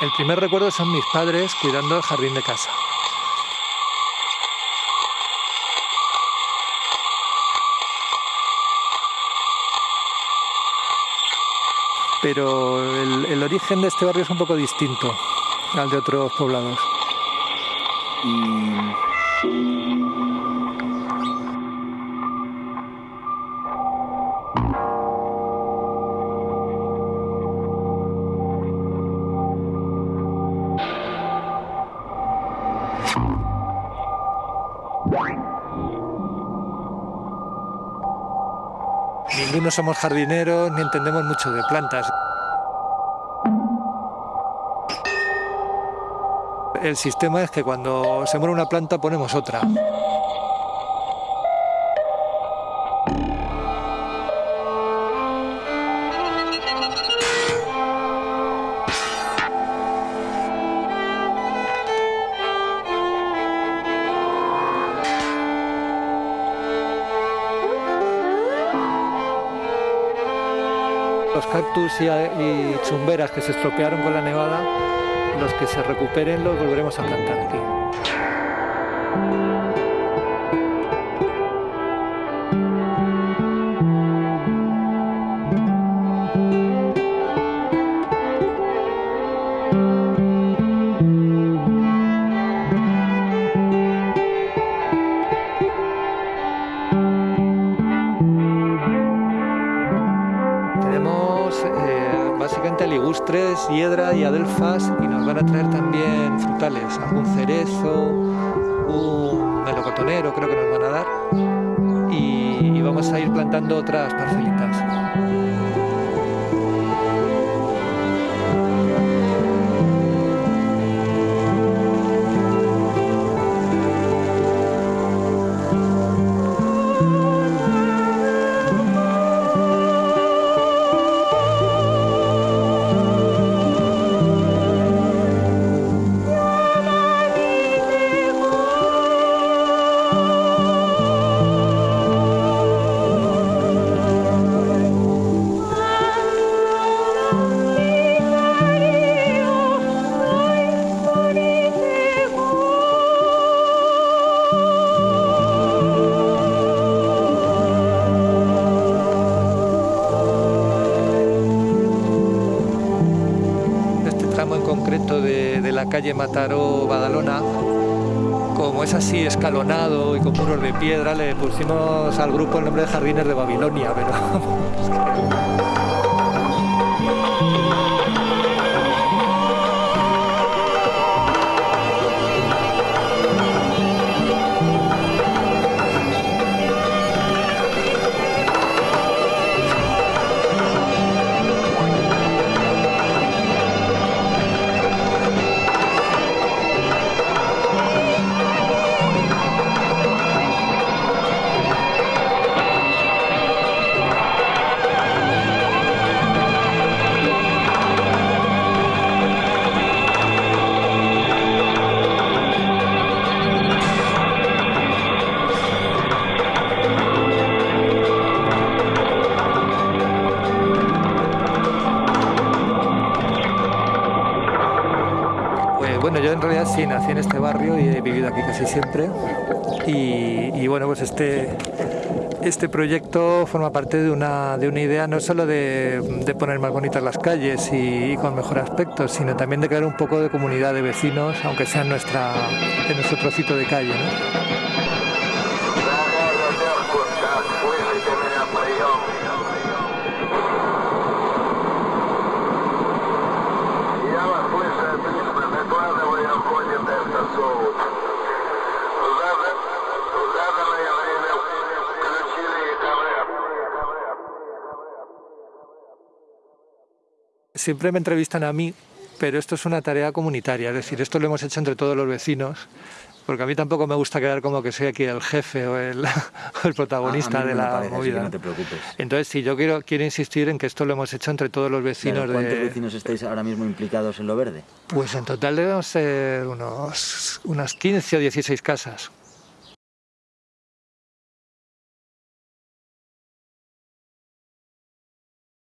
El primer recuerdo son mis padres cuidando el jardín de casa. Pero el, origen de este barrio es un poco distinto al de otros poblados. Ninguno somos jardineros ni entendemos mucho de plantas. El sistema es que cuando se muere una planta ponemos otra. Los cactus y, chumberas que se estropearon con la nevada, los que se recuperen los volveremos a plantar aquí. Ligustres, hiedra y adelfas y nos van a traer también frutales, algún cerezo, un melocotonero creo que nos van a dar y vamos a ir plantando otras parcelitas. De, la calle Mataró-Badalona, como es así escalonado y con muros de piedra, le pusimos al grupo el nombre de Jardines de Babilonia, pero... yo en realidad sí nací en este barrio y he vivido aquí casi siempre. Y, bueno, pues este, este proyecto forma parte de una, de una idea no solo de, poner más bonitas las calles y, con mejor aspecto, sino también de crear un poco de comunidad de vecinos, aunque sea en, nuestra, en nuestro trocito de calle. Siempre me entrevistan a mí, pero esto es una tarea comunitaria, es decir, esto lo hemos hecho entre todos los vecinos, porque a mí tampoco me gusta quedar como que soy aquí el jefe o el, protagonista de la movida. no te preocupes. Entonces, sí, yo quiero, quiero insistir en que esto lo hemos hecho entre todos los vecinos. ¿Cuántos vecinos estáis ahora mismo implicados en lo verde? Pues en total debemos ser unos, unas 15 o 16 casas.